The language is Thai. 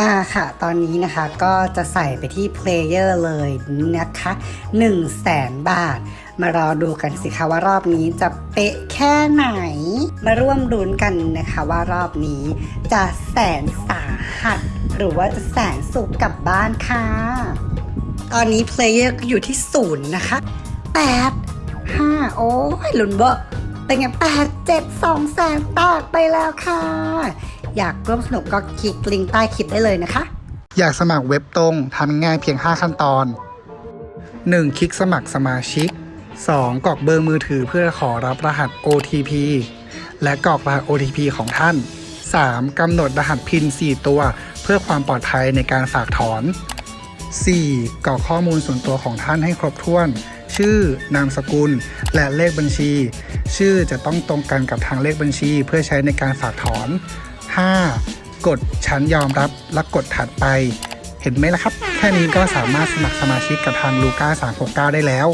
มาค่ะ ตอนนี้นะคะก็จะใส่ไปที่ Player เลยนะคะ1 0 0 0 0แสนบาท มารอดูกันสิคะว่ารอบนี้จะเป๊ะแค่ไหน มาร่วมลุ้นกันนะคะว่ารอบนี้จะแสนสาหัส หรือว่าจะแสนสุขกลับบ้านค่ะ ตอนนี้ Player ก็อยู่ที่ศูนย์นะคะ8 5โอ้ยลุนเบอร์เป็นไง8 7 2แสนแตกไปแล้วค่ะ อยากร่วมสนุกก็คลิกลิงก์ใต้คลิปได้เลยนะคะ อยากสมัครเว็บตรงทำง่ายเพียง 5 ขั้นตอน 1. คลิกสมัครสมาชิก 2. กรอกเบอร์มือถือเพื่อขอรับรหัส OTP และกรอกรหัส OTP ของท่าน 3. กำหนดรหัสพิน4ตัว เพื่อความปลอดภัยในการฝากถอน 4. กรอกข้อมูลส่วนตัวของท่านให้ครบถ้วน ชื่อ นามสกุล และเลขบัญชี ชื่อจะต้องตรงกันกับทางเลขบัญชีเพื่อใช้ในการฝากถอน 5. กดฉันยอมรับและกดถัดไป เห็นไหมล่ะครับ แค่นี้ก็สามารถสมัครสมาชิกกับทางลูก้า369 ได้แล้ว